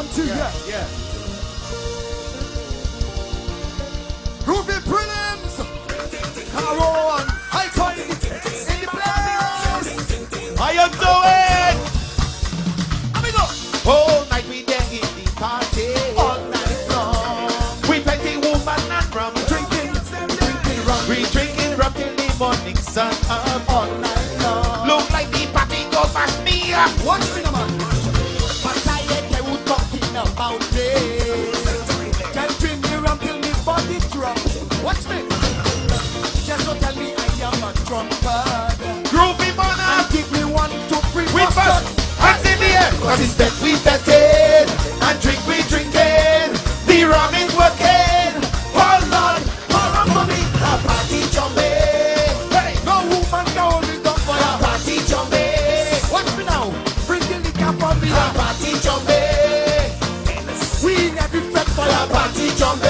One, two, yeah. yeah. Ruby Prelims! Caro and Icon in the place! How you doing? Let me go! All night we there in the party. All night long. We plenty woman and rum. Drinking, drinking rum. We drinking rum till the morning sun up. Jumping.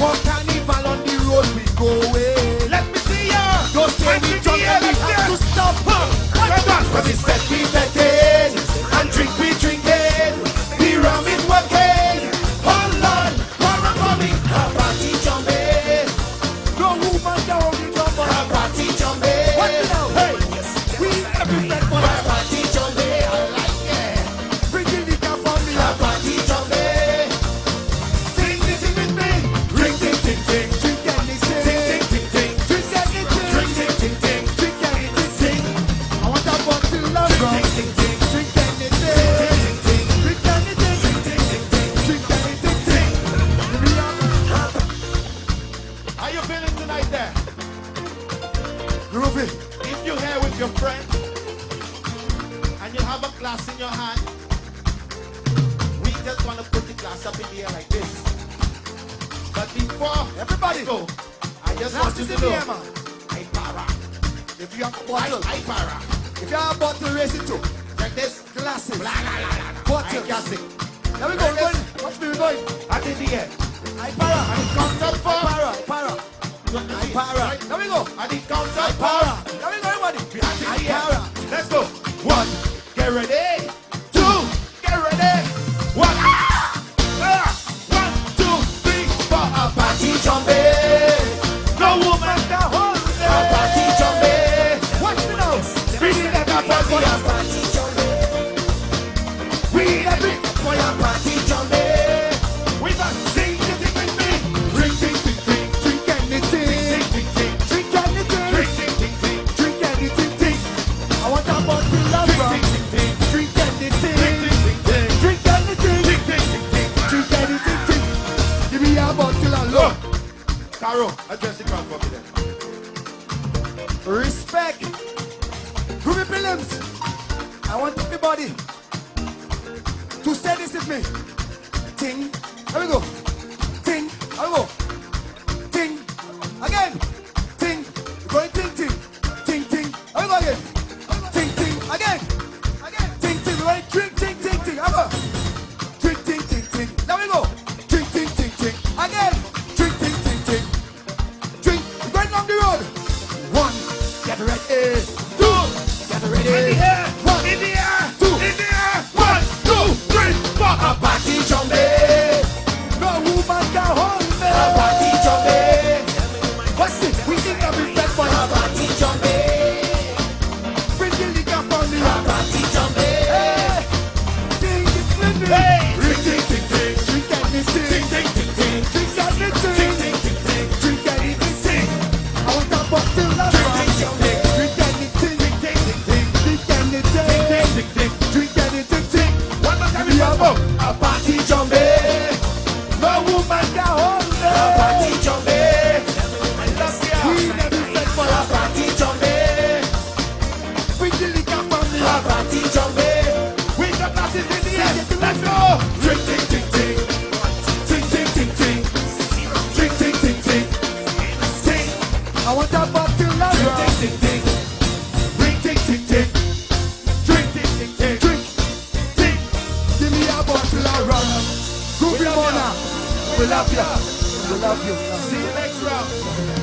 One carnival on the road we go. Let me see ya. Don't say we jump and we have to stop. Huh. What? Cause it's that glass in your hand. We just want to put the glass up in the air like this. But before everybody go, I just want you to know, air, para. If you have a bottle, I, I para. If you have a bottle, raise it too. Check this. Glasses. Blah, blah, blah, blah. Bottle. I gas it. There we go, like we're going. Watch me, we're going. At in the air. I para. I count up for. I para. Para. I para. There we go. At the count up. I para. Barrow, address the crowd for me then. Respect to the Phillips. I want everybody to say this with me. Ting, here we go. Ting, here we go. I want a bottle of Drink, rum. tick, tick, tick. Drink, tick, tick, tick. Drink, tick, tick, tick. Drink. Tick. Give me a bottle of rum. Groovy Mona. We love you. We love you. See you next round.